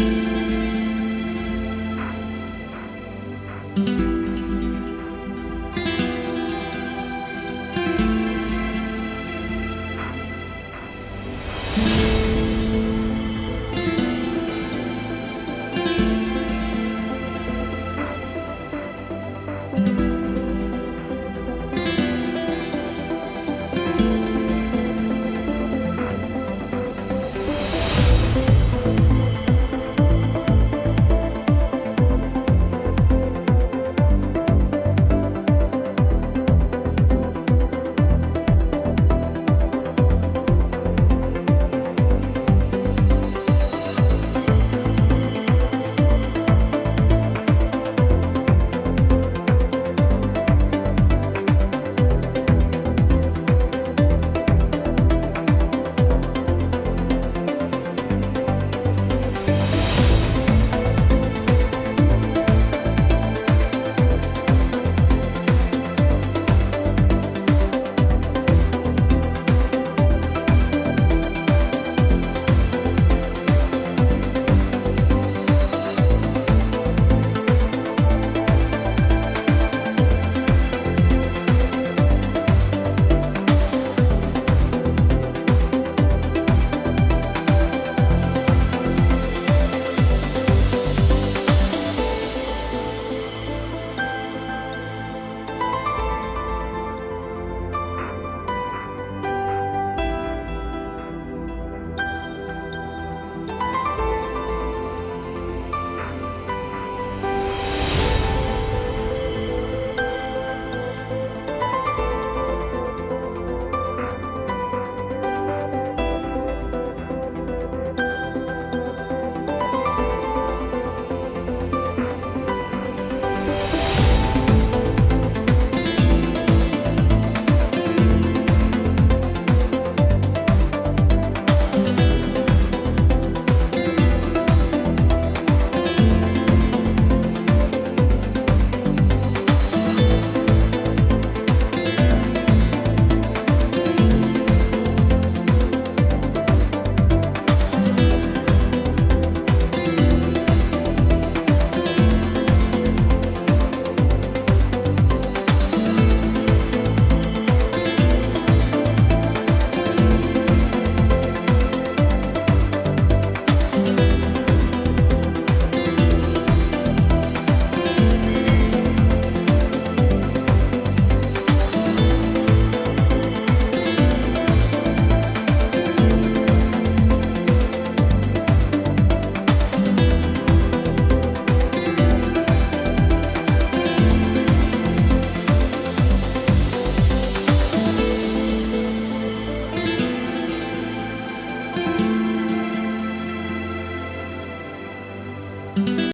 Bye.